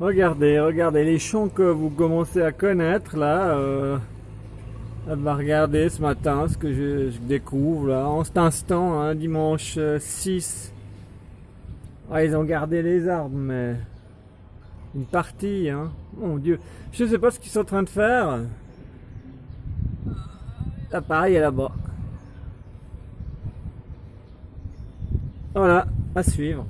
Regardez, regardez les champs que vous commencez à connaître là. Euh, ce matin ce que je, découvre là en cet instant, hein, dimanche euh, 6. Ah, ils ont gardé les arbres, mais une partie, hein. Mon Dieu, je ne sais pas ce qu'ils sont en train de faire. Ah, L'appareil est là-bas. Voilà, à suivre.